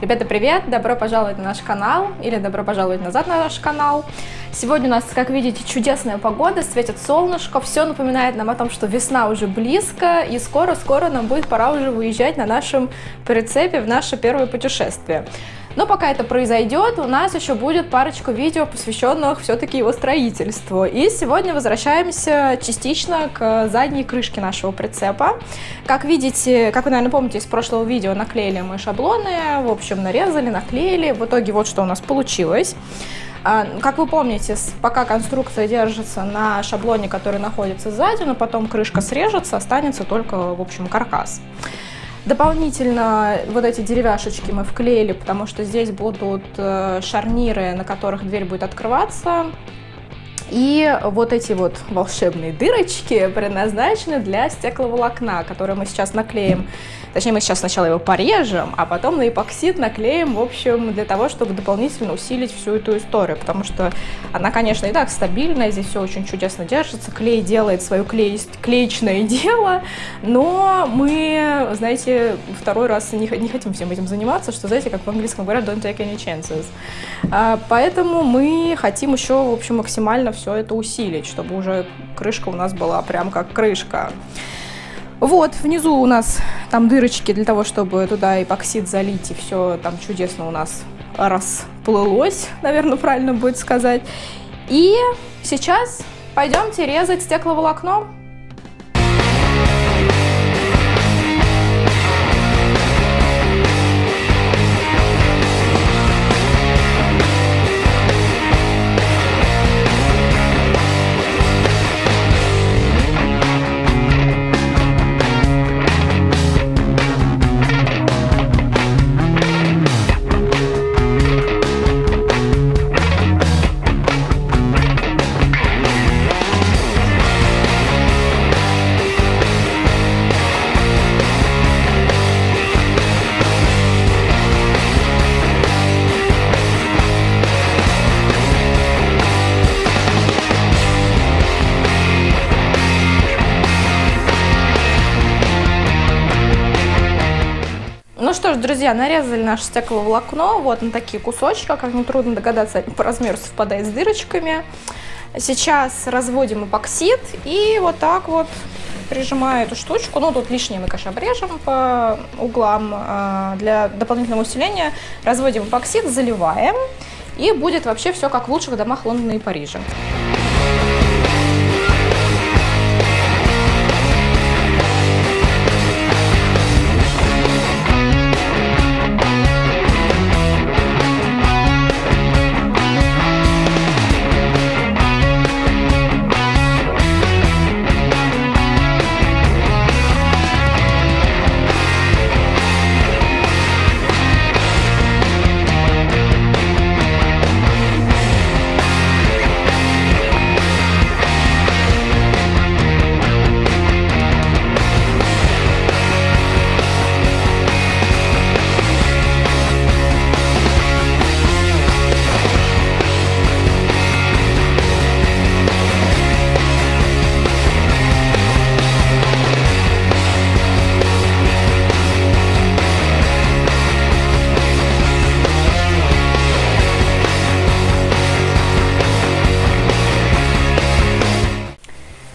Ребята, привет! Добро пожаловать на наш канал или добро пожаловать назад на наш канал. Сегодня у нас, как видите, чудесная погода, светит солнышко, все напоминает нам о том, что весна уже близко, и скоро-скоро нам будет пора уже выезжать на нашем прицепе в наше первое путешествие. Но пока это произойдет, у нас еще будет парочку видео, посвященных все-таки его строительству. И сегодня возвращаемся частично к задней крышке нашего прицепа. Как видите, как вы, наверное, помните из прошлого видео, наклеили мы шаблоны, в общем, нарезали, наклеили. В итоге вот что у нас получилось. А, как вы помните, пока конструкция держится на шаблоне, который находится сзади, но потом крышка срежется, останется только, в общем, каркас. Дополнительно вот эти деревяшечки мы вклеили, потому что здесь будут э, шарниры, на которых дверь будет открываться. И вот эти вот волшебные дырочки предназначены для стекловолокна, которые мы сейчас наклеим. Точнее, мы сейчас сначала его порежем, а потом на эпоксид наклеим, в общем, для того, чтобы дополнительно усилить всю эту историю, потому что она, конечно, и так стабильная, здесь все очень чудесно держится, клей делает свое клей, клеечное дело, но мы, знаете, второй раз не, не хотим всем этим заниматься, что, знаете, как в английском говорят, don't take any chances. А, поэтому мы хотим еще, в общем, максимально все это усилить, чтобы уже крышка у нас была прям как крышка. Вот, внизу у нас там дырочки для того, чтобы туда эпоксид залить, и все там чудесно у нас расплылось, наверное, правильно будет сказать. И сейчас пойдемте резать стекловолокно. Что ж, друзья, нарезали наше стекловолокно вот на такие кусочки, как нетрудно догадаться, по размеру совпадает с дырочками. Сейчас разводим эпоксид и вот так вот прижимаю эту штучку. Ну, тут лишнее мы, конечно, обрежем по углам а, для дополнительного усиления. Разводим эпоксид, заливаем, и будет вообще все как в лучших домах Лондона и Парижа.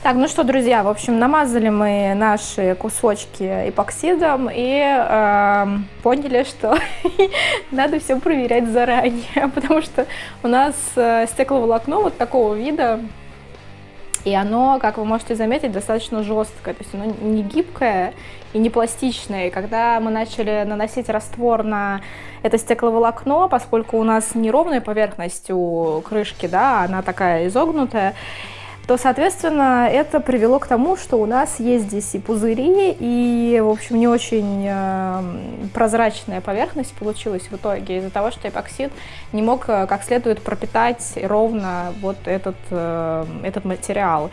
Так, ну что, друзья, в общем, намазали мы наши кусочки эпоксидом и э, поняли, что надо все проверять заранее, потому что у нас э, стекловолокно вот такого вида, и оно, как вы можете заметить, достаточно жесткое, то есть оно не гибкое и не пластичное. И когда мы начали наносить раствор на это стекловолокно, поскольку у нас неровная поверхность у крышки, да, она такая изогнутая, то, соответственно, это привело к тому, что у нас есть здесь и пузыри, и, в общем, не очень э, прозрачная поверхность получилась в итоге из-за того, что эпоксид не мог э, как следует пропитать ровно вот этот, э, этот материал.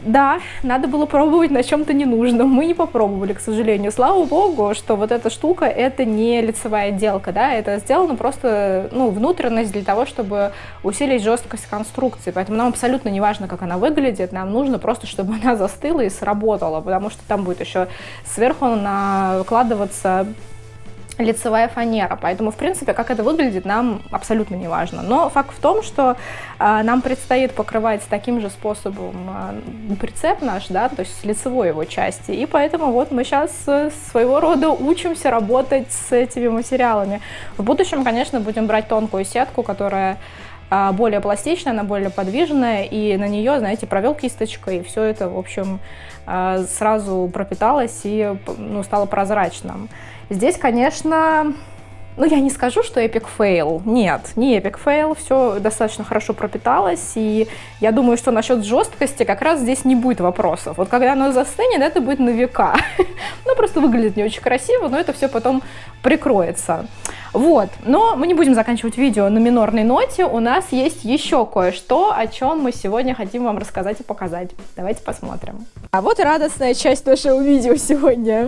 Да, надо было пробовать на чем-то ненужном. Мы не попробовали, к сожалению. Слава богу, что вот эта штука это не лицевая отделка, да, это сделано просто, ну, внутренность для того, чтобы усилить жесткость конструкции. Поэтому нам абсолютно не важно, как она выглядит, нам нужно просто, чтобы она застыла и сработала, потому что там будет еще сверху накладываться лицевая фанера. Поэтому, в принципе, как это выглядит, нам абсолютно не важно. Но факт в том, что э, нам предстоит покрывать таким же способом э, прицеп наш, да, то есть с лицевой его части. И поэтому вот мы сейчас э, своего рода учимся работать с этими материалами. В будущем, конечно, будем брать тонкую сетку, которая э, более пластичная, она более подвижная, и на нее, знаете, провел кисточкой, и все это, в общем, сразу пропиталось и ну, стало прозрачным. Здесь, конечно, ну, я не скажу, что epic fail. Нет, не epic fail, все достаточно хорошо пропиталось, и я думаю, что насчет жесткости как раз здесь не будет вопросов. Вот когда оно застынет, это будет на века. ну, просто выглядит не очень красиво, но это все потом прикроется. Вот, но мы не будем заканчивать видео на минорной ноте, у нас есть еще кое-что, о чем мы сегодня хотим вам рассказать и показать. Давайте посмотрим. А вот и радостная часть нашего видео сегодня.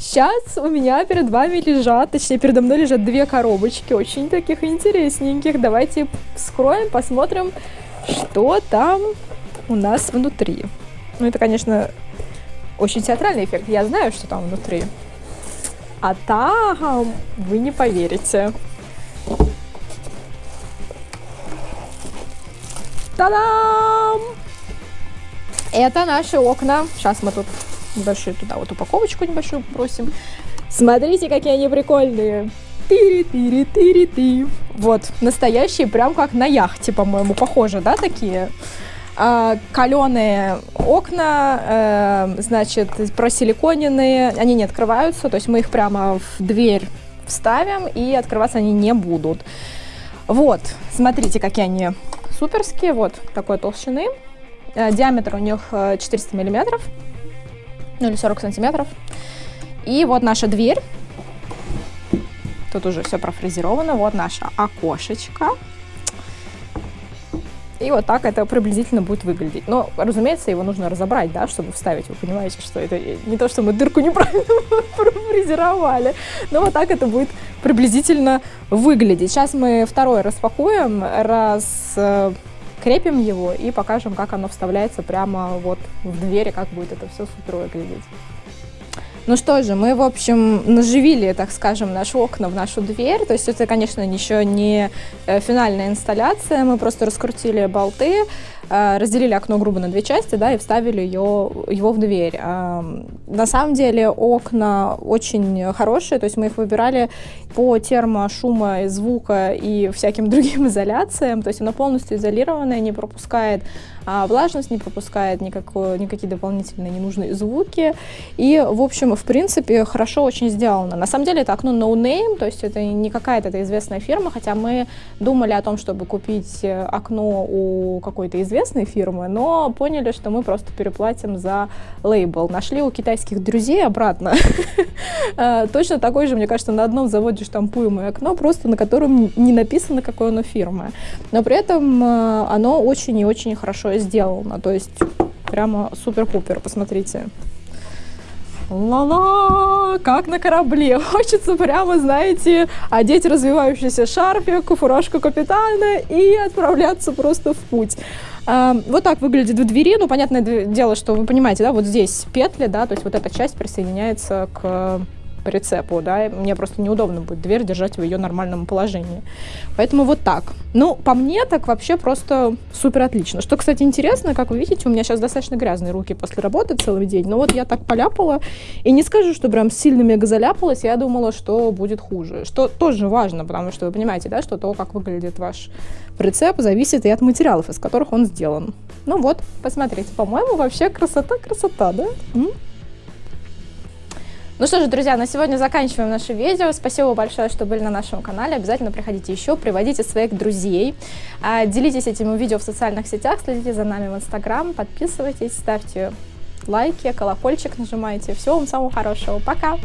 Сейчас у меня перед вами лежат, точнее передо мной лежат две коробочки, очень таких интересненьких. Давайте вскроем, посмотрим, что там у нас внутри. Ну это, конечно, очень театральный эффект, я знаю, что там внутри. А там вы не поверите. Та-дам! Это наши окна. Сейчас мы тут небольшую туда вот упаковочку небольшую просим. Смотрите, какие они прикольные. Тыри-тыри-тыри-ты. Вот, настоящие, прям как на яхте, по-моему, похоже, да, такие? А, каленые окна, э, значит, просиликоненные, они не открываются, то есть мы их прямо в дверь вставим, и открываться они не будут. Вот, смотрите, какие они суперские, вот такой толщины. Э, диаметр у них 400 э, миллиметров ну или 40 сантиметров. И вот наша дверь. Тут уже все профрезеровано. Вот наше окошечко. И вот так это приблизительно будет выглядеть. Но, разумеется, его нужно разобрать, да, чтобы вставить. Вы понимаете, что это не то, что мы дырку неправильно профрезеровали. Но вот так это будет приблизительно выглядеть. Сейчас мы второй распакуем, раз э, крепим его и покажем, как оно вставляется прямо вот в двери, как будет это все супер выглядеть. Ну что же, мы, в общем, наживили, так скажем, наши окна в нашу дверь. То есть это, конечно, еще не э, финальная инсталляция. Мы просто раскрутили болты, э, разделили окно грубо на две части, да, и вставили ее, его в дверь. На самом деле окна очень хорошие, то есть мы их выбирали по термошума, звука и всяким другим изоляциям. То есть оно полностью изолированное, не пропускает а влажность, не пропускает никакой, никакие дополнительные ненужные звуки. И, в общем, в принципе, хорошо очень сделано. На самом деле это окно no name, то есть это не какая-то это известная фирма, хотя мы думали о том, чтобы купить э, окно у какой-то известной фирмы, но поняли, что мы просто переплатим за лейбл. Нашли у китайских друзей обратно. Э, точно такой же, мне кажется, на одном заводе штампуемое окно, просто на котором не написано, какой оно фирмы. Но при этом э, оно очень и очень хорошо сделано. То есть прямо супер-пупер, посмотрите. Ла-ла, как на корабле. Хочется прямо, знаете, одеть развивающийся шарфик, фуражку капитана и отправляться просто в путь. А, вот так выглядит в двери. Ну, понятное дело, что вы понимаете, да, вот здесь петли, да, то есть вот эта часть присоединяется к прицепу, да, мне просто неудобно будет дверь держать в ее нормальном положении. Поэтому вот так. Ну, по мне так вообще просто супер отлично. Что, кстати, интересно, как вы видите, у меня сейчас достаточно грязные руки после работы целый день, но вот я так поляпала, и не скажу, что прям сильно мега заляпалась, я думала, что будет хуже. Что тоже важно, потому что вы понимаете, да, что то, как выглядит ваш прицеп, зависит и от материалов, из которых он сделан. Ну вот, посмотрите, по-моему, вообще красота-красота, да? М? Ну что же, друзья, на сегодня заканчиваем наше видео. Спасибо большое, что были на нашем канале. Обязательно приходите еще, приводите своих друзей. А, делитесь этим видео в социальных сетях, следите за нами в Инстаграм, подписывайтесь, ставьте лайки, колокольчик нажимайте. Всего вам самого хорошего. Пока!